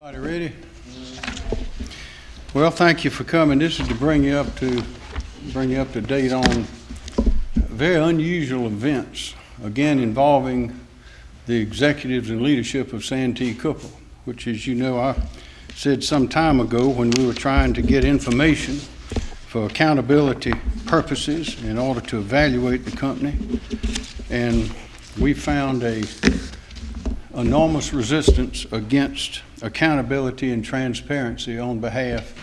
Everybody ready? Well, thank you for coming. This is to bring you up to, bring you up to date on very unusual events, again involving the executives and leadership of Santee Cooper, which as you know, I said some time ago when we were trying to get information for accountability purposes in order to evaluate the company. And we found a enormous resistance against accountability and transparency on behalf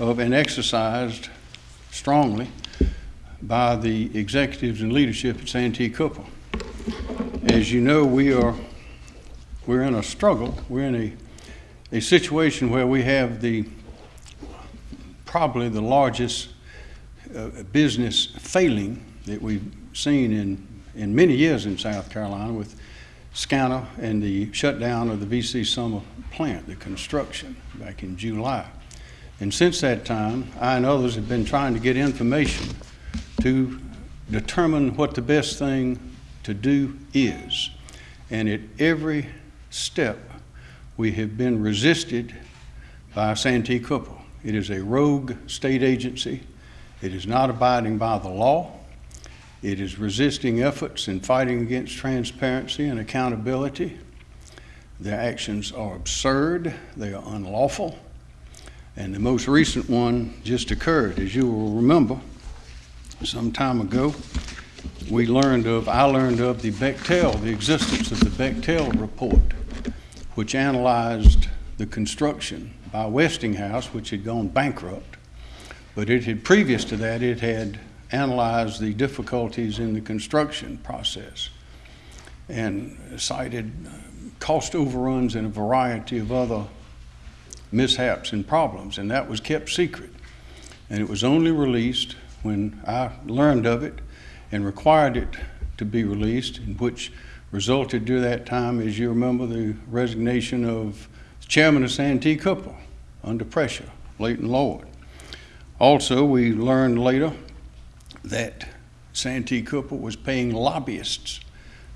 of and exercised strongly by the executives and leadership at Santee Cooper. As you know, we are we're in a struggle. We're in a, a situation where we have the probably the largest uh, business failing that we've seen in, in many years in South Carolina with SCANA and the shutdown of the VC Summer plant, the construction, back in July. And since that time, I and others have been trying to get information to determine what the best thing to do is. And at every step, we have been resisted by Santee Cooper. It is a rogue state agency. It is not abiding by the law. It is resisting efforts in fighting against transparency and accountability. Their actions are absurd, they are unlawful. And the most recent one just occurred. As you will remember, some time ago, we learned of, I learned of the Bechtel, the existence of the Bechtel report, which analyzed the construction by Westinghouse, which had gone bankrupt. But it had, previous to that, it had analyzed the difficulties in the construction process and cited cost overruns and a variety of other mishaps and problems, and that was kept secret. And it was only released when I learned of it and required it to be released, in which resulted during that time, as you remember, the resignation of the chairman of Santee Cooper under pressure, Leighton Lord. Also, we learned later that Santee Cooper was paying lobbyists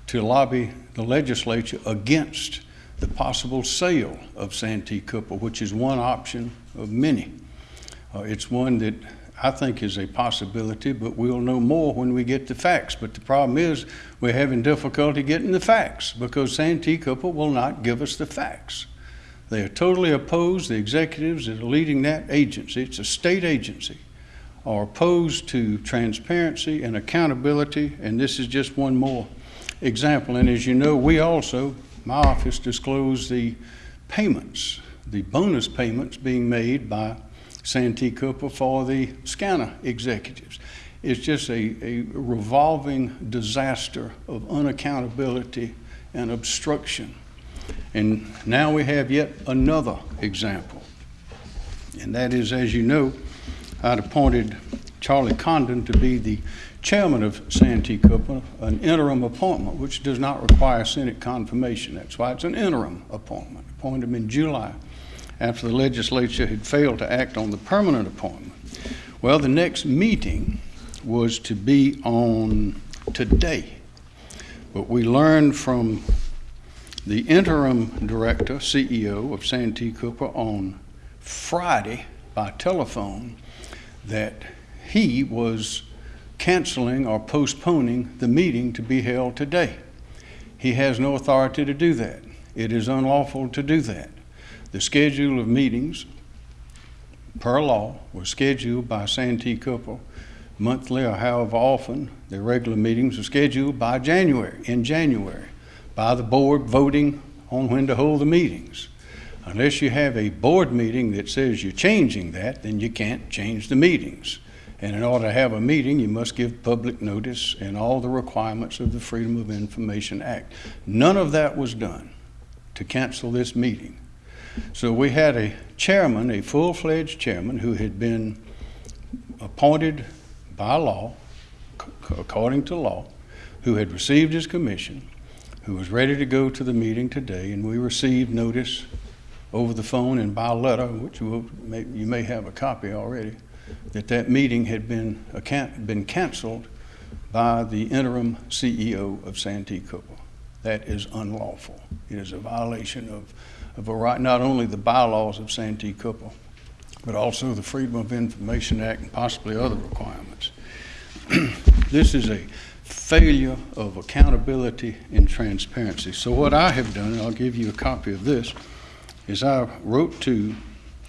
to lobby the legislature against the possible sale of Santee Cooper, which is one option of many. Uh, it's one that I think is a possibility, but we'll know more when we get the facts. But the problem is we're having difficulty getting the facts because Santee Cooper will not give us the facts. They are totally opposed. The executives that are leading that agency, it's a state agency, are opposed to transparency and accountability, and this is just one more example. And as you know, we also, my office disclosed the payments, the bonus payments being made by Santee Cooper for the SCANA executives. It's just a, a revolving disaster of unaccountability and obstruction. And now we have yet another example. And that is, as you know, I'd appointed Charlie Condon to be the chairman of Santee Cooper, an interim appointment, which does not require Senate confirmation. That's why it's an interim appointment. Appointed him in July after the legislature had failed to act on the permanent appointment. Well, the next meeting was to be on today, but we learned from the interim director, CEO of Santee Cooper on Friday by telephone that he was canceling or postponing the meeting to be held today. He has no authority to do that. It is unlawful to do that. The schedule of meetings, per law, was scheduled by Santee Cooper monthly or however often. The regular meetings are scheduled by January, in January, by the board voting on when to hold the meetings. Unless you have a board meeting that says you're changing that, then you can't change the meetings. And in order to have a meeting, you must give public notice and all the requirements of the Freedom of Information Act. None of that was done to cancel this meeting. So we had a chairman, a full-fledged chairman, who had been appointed by law, according to law, who had received his commission, who was ready to go to the meeting today, and we received notice over the phone and by letter, which will, may, you may have a copy already, that that meeting had been, been canceled by the interim CEO of Santee Cooper. That is unlawful. It is a violation of, of a right, not only the bylaws of Santee Cooper, but also the Freedom of Information Act and possibly other requirements. This is a failure of accountability and transparency. So what I have done, and I'll give you a copy of this, is I wrote to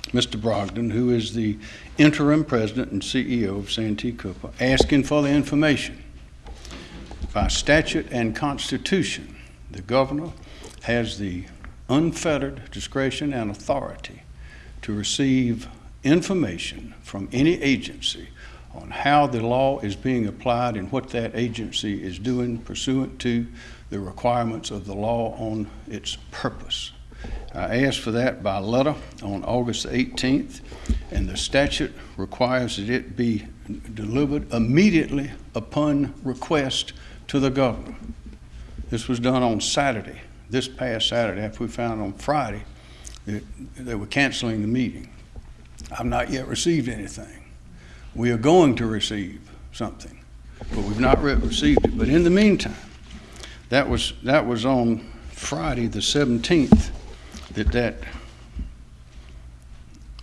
Mr. Brogdon, who is the interim president and CEO of Santee Cooper, asking for the information. By statute and constitution, the governor has the unfettered discretion and authority to receive information from any agency on how the law is being applied and what that agency is doing pursuant to the requirements of the law on its purpose. I asked for that by letter on August 18th, and the statute requires that it be delivered immediately upon request to the governor. This was done on Saturday, this past Saturday, after we found on Friday that they were canceling the meeting. I've not yet received anything. We are going to receive something, but we've not received it. But in the meantime, that was, that was on Friday, the 17th, that that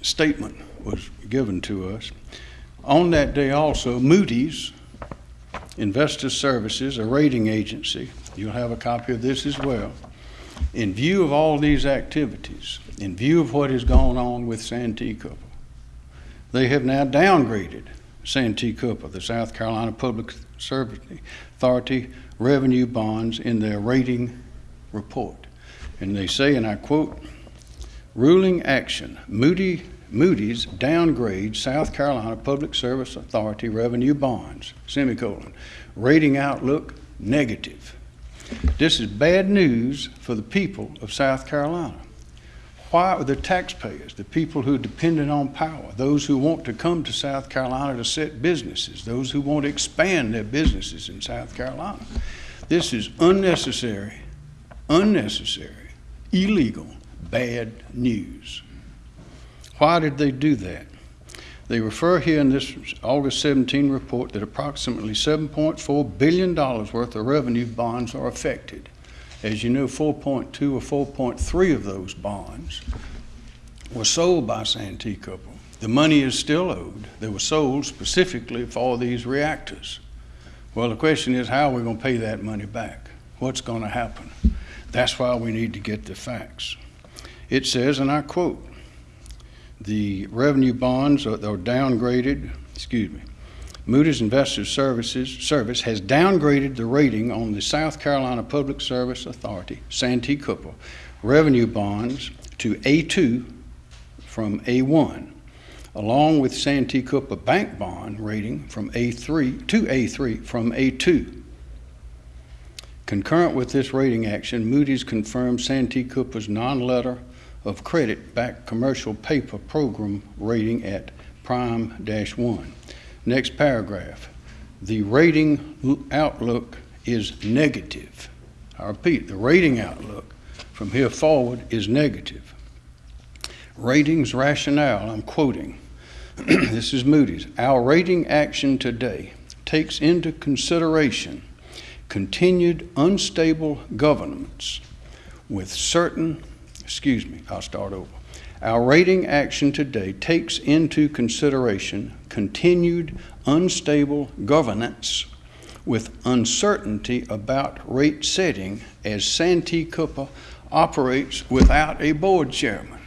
statement was given to us. On that day also, Moody's Investor Services, a rating agency, you'll have a copy of this as well, in view of all these activities, in view of what has gone on with Santee Cooper, they have now downgraded Santee Cooper, the South Carolina Public Service Authority revenue bonds in their rating report. And they say, and I quote, ruling action, Moody, Moody's downgrade South Carolina Public Service Authority revenue bonds, semicolon, rating outlook negative. This is bad news for the people of South Carolina. Why are the taxpayers, the people who are dependent on power, those who want to come to South Carolina to set businesses, those who want to expand their businesses in South Carolina? This is unnecessary, unnecessary, illegal, bad news. Why did they do that? They refer here in this August 17 report that approximately $7.4 billion worth of revenue bonds are affected. As you know, 4.2 or 4.3 of those bonds were sold by Santee Cooper. The money is still owed. They were sold specifically for these reactors. Well, the question is, how are we going to pay that money back? What's going to happen? That's why we need to get the facts. It says, and I quote, the revenue bonds are, are downgraded, excuse me, Moody's Investors Services Service has downgraded the rating on the South Carolina Public Service Authority, Santee Cooper, revenue bonds to A2 from A1, along with Santee Cooper bank bond rating from A3 to A3 from A2. Concurrent with this rating action, Moody's confirmed Santee Cooper's non-letter of credit backed commercial paper program rating at prime dash one. Next paragraph. The rating outlook is negative. I repeat, the rating outlook from here forward is negative. Ratings rationale, I'm quoting. this is Moody's. Our rating action today takes into consideration continued unstable governments with certain, excuse me, I'll start over. Our rating action today takes into consideration continued unstable governance with uncertainty about rate setting as Santee Cooper operates without a board chairman.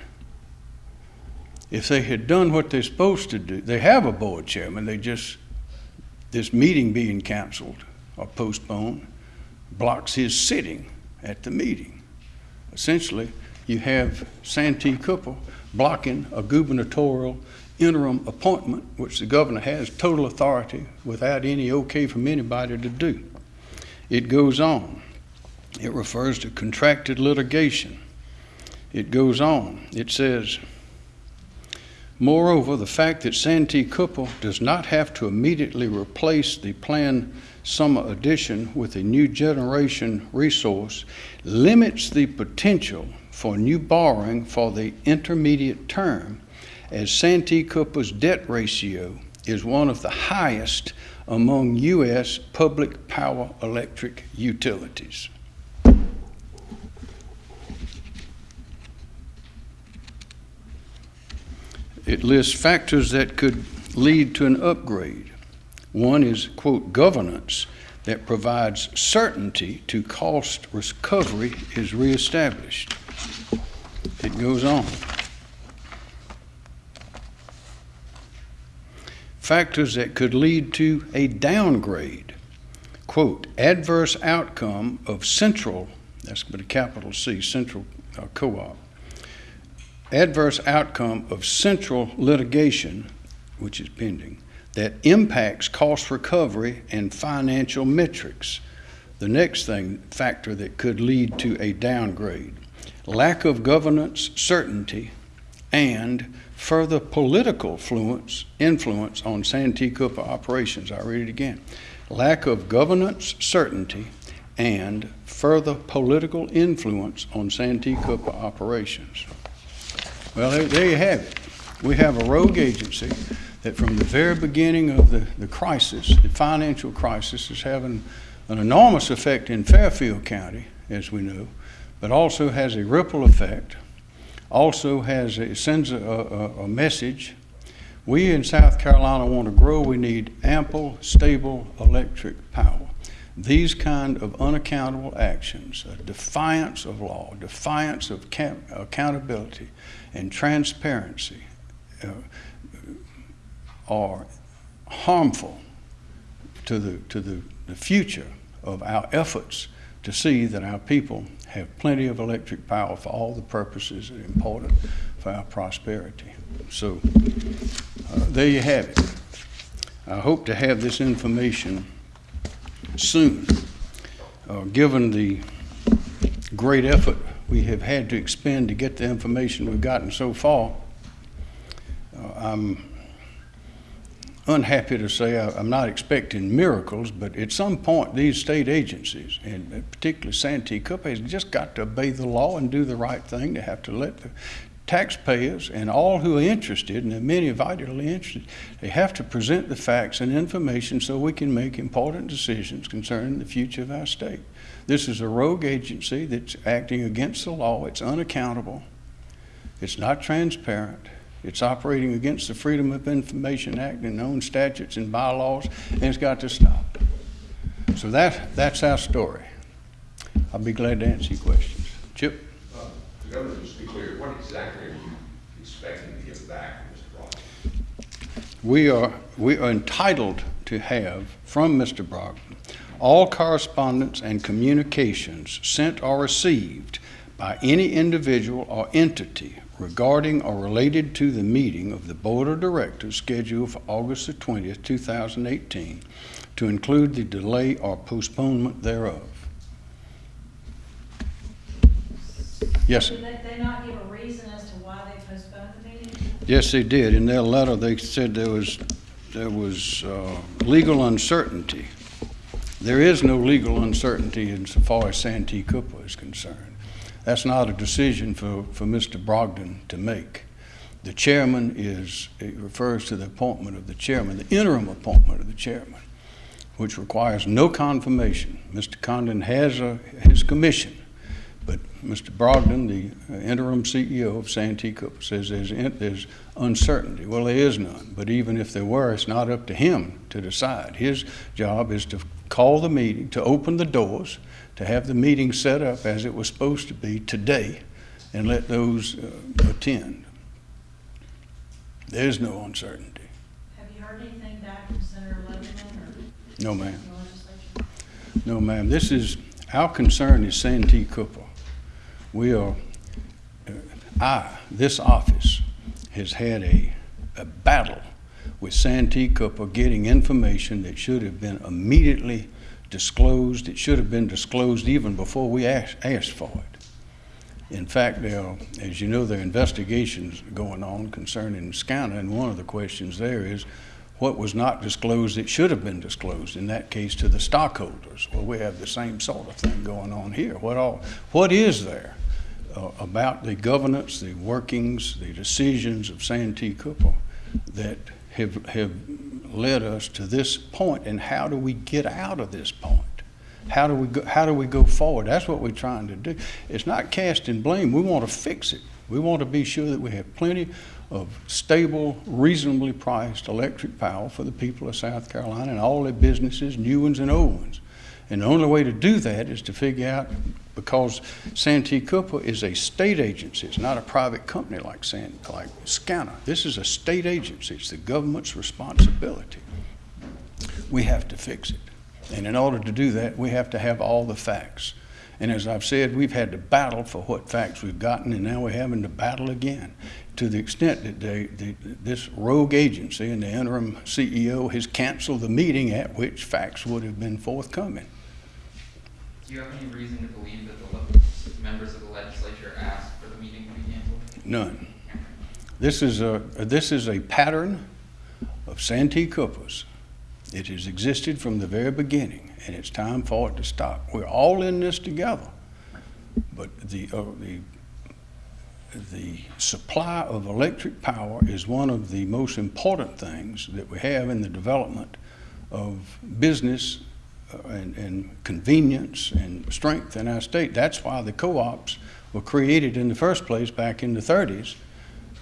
If they had done what they're supposed to do, they have a board chairman, they just, this meeting being canceled or postponed blocks his sitting at the meeting. Essentially, you have Santee Cooper blocking a gubernatorial interim appointment, which the governor has total authority without any okay from anybody to do. It goes on. It refers to contracted litigation. It goes on. It says, Moreover, the fact that Santee Cooper does not have to immediately replace the planned summer addition with a new generation resource limits the potential for new borrowing for the intermediate term, as Santee Cooper's debt ratio is one of the highest among U.S. public power electric utilities. It lists factors that could lead to an upgrade. One is, quote, governance that provides certainty to cost recovery is reestablished. It goes on. Factors that could lead to a downgrade. Quote, adverse outcome of central, that's with a capital C, central uh, co-op. Adverse outcome of central litigation, which is pending, that impacts cost recovery and financial metrics. The next thing, factor that could lead to a downgrade, lack of governance certainty and further political influence, influence on Santee Cooper operations. I read it again. Lack of governance certainty and further political influence on Santee Cooper operations. Well, there, there you have it. We have a rogue agency that from the very beginning of the, the crisis, the financial crisis, is having an enormous effect in Fairfield County, as we know, but also has a ripple effect, also has a, sends a, a, a message. We in South Carolina want to grow. We need ample, stable electric power. These kind of unaccountable actions, a defiance of law, defiance of accountability and transparency, uh, are harmful to the, to the, the future of our efforts to see that our people have plenty of electric power for all the purposes that are important for our prosperity. So uh, there you have it. I hope to have this information soon. Uh, given the great effort we have had to expend to get the information we've gotten so far, uh, I'm unhappy to say I, am not expecting miracles, but at some point, these state agencies, and particularly Santee Cooper, has just got to obey the law and do the right thing. They have to let the taxpayers and all who are interested, and many are vitally interested, they have to present the facts and information so we can make important decisions concerning the future of our state. This is a rogue agency that's acting against the law. It's unaccountable. It's not transparent. It's operating against the Freedom of Information Act and known statutes and bylaws, and it's got to stop. So that, that's our story. I'll be glad to answer your questions. Chip? Uh, Governor, just to be clear, what exactly are you expecting to get back from Mr. Brogdon? We are, we are entitled to have from Mr. Brogdon all correspondence and communications sent or received by any individual or entity regarding or related to the meeting of the Board of Directors scheduled for August the 20th, 2018, to include the delay or postponement thereof. Yes, sir. Not give a reason as to why they postponed the meeting? Yes, they did. In their letter, they said there was, there was uh, legal uncertainty. There is no legal uncertainty insofar as Santee Cooper is concerned. That's not a decision for, for Mr. Brogdon to make. The chairman is, it refers to the appointment of the chairman, the interim appointment of the chairman, which requires no confirmation. Mr. Condon has a, his commission, but Mr. Brogdon, the interim CEO of Santee Cooper, says there's, there's uncertainty. Well, there is none, but even if there were, it's not up to him to decide. His job is to call the meeting, to open the doors, to have the meeting set up as it was supposed to be today and let those uh, attend. There's no uncertainty. Have you heard anything back from Senator Lebanon or No, ma'am. No, ma'am. This is, our concern is Santee Cooper. We are, uh, I, this office, has had a, a battle with Santee Cooper getting information that should have been immediately disclosed. It should have been disclosed even before we asked, asked for it. In fact, there are, as you know, there are investigations going on concerning SCANA, and one of the questions there is what was not disclosed that should have been disclosed, in that case to the stockholders. Well, we have the same sort of thing going on here. What, all, what is there uh, about the governance, the workings, the decisions of Santee Cooper that have, have led us to this point, and how do we get out of this point? How do we go, how do we go forward? That's what we're trying to do. It's not casting blame. We want to fix it. We want to be sure that we have plenty of stable, reasonably priced electric power for the people of South Carolina and all their businesses, new ones and old ones. And the only way to do that is to figure out, because Santee Cooper is a state agency, it's not a private company like San, like SCANA. This is a state agency, it's the government's responsibility. We have to fix it. And in order to do that, we have to have all the facts. And as I've said, we've had to battle for what facts we've gotten, and now we're having to battle again. To the extent that they, the, this rogue agency and the interim CEO has canceled the meeting at which facts would have been forthcoming. Do you have any reason to believe that the members of the legislature asked for the meeting to be canceled? None. This is a, this is a pattern of Santee Coopers. It has existed from the very beginning, and it's time for it to stop. We're all in this together. But the, uh, the, the supply of electric power is one of the most important things that we have in the development of business uh, and, and convenience and strength in our state. That's why the co-ops were created in the first place back in the 30s,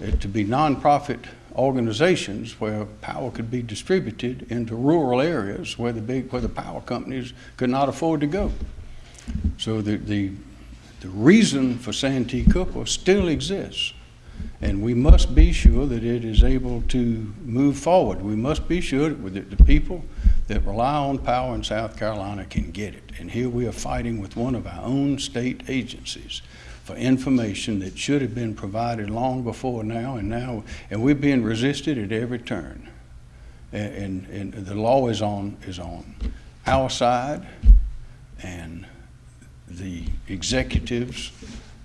uh, to be nonprofit organizations where power could be distributed into rural areas where the big, where the power companies could not afford to go. So the, the, the reason for Santee Cooper still exists. And we must be sure that it is able to move forward. We must be sure that the people that rely on power in South Carolina can get it. And here we are fighting with one of our own state agencies for information that should have been provided long before now, and now, and we're being resisted at every turn. And, and, and the law is on, is on our side, and the executives,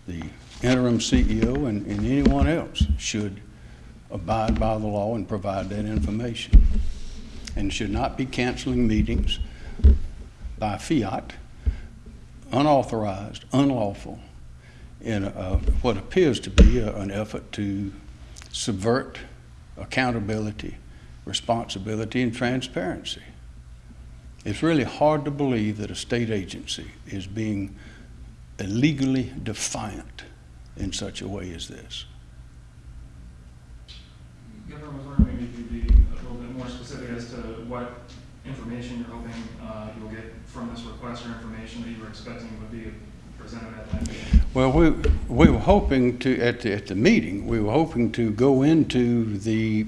the interim CEO, and, and anyone else should abide by the law and provide that information. And should not be canceling meetings by fiat, unauthorized, unlawful, in a, what appears to be a, an effort to subvert accountability, responsibility, and transparency. It's really hard to believe that a state agency is being illegally defiant in such a way as this. Governor, I was wondering if you'd be a little bit more specific as to what information you're hoping uh, you'll get from this request or information that you were expecting would be Well, we, we were hoping to, at the, at the meeting, we were hoping to go into the,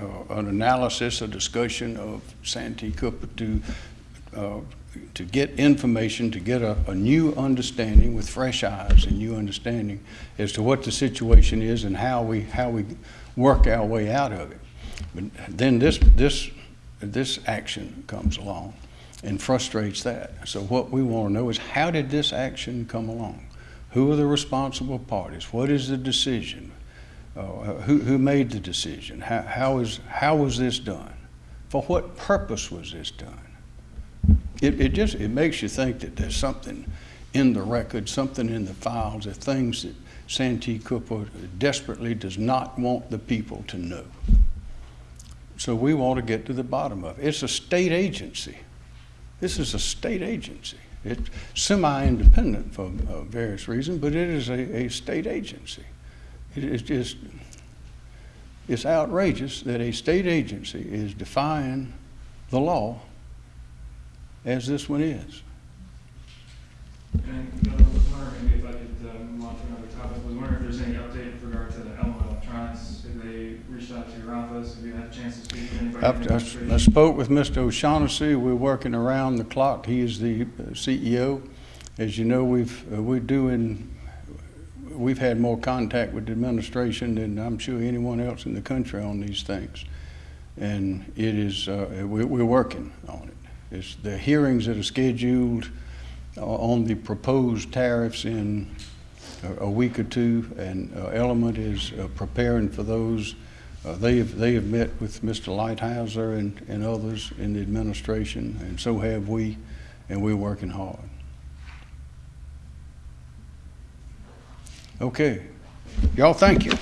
uh, an analysis, a discussion of Santee Cooper to, uh, to get information, to get a, a new understanding with fresh eyes, a new understanding as to what the situation is and how we, how we work our way out of it. But then this, this, this action comes along and frustrates that. So what we want to know is how did this action come along? Who are the responsible parties? What is the decision? Uh, who, who made the decision? How, how, is, how was this done? For what purpose was this done? It, it just it makes you think that there's something in the record, something in the files, there things that Santee Cooper desperately does not want the people to know. So we want to get to the bottom of it. It's a state agency. This is a state agency. It's semi-independent for uh, various reasons, but it is a, a state agency. It is just, it's outrageous that a state agency is defying the law as this one is. And Governor, I was wondering maybe if I could uh, move on to another topic. I was wondering if there's any update with regard to Element Electronics. Have they reached out to your office? Have you had a chance to speak with anybody? in I've- I spoke with Mr. O'Shaughnessy. We're working around the clock. He is the uh, CEO. As you know, we've, uh, we're doing, we've had more contact with the administration than I'm sure anyone else in the country on these things. And it is, uh, we- we're working on it. It's the hearings that are scheduled uh, on the proposed tariffs in a- a week or two, and uh, Element is uh, preparing for those. Uh, They have, they have met with Mr. Lighthizer and, and others in the administration, and so have we, and we're working hard. Okay. Y'all, thank you.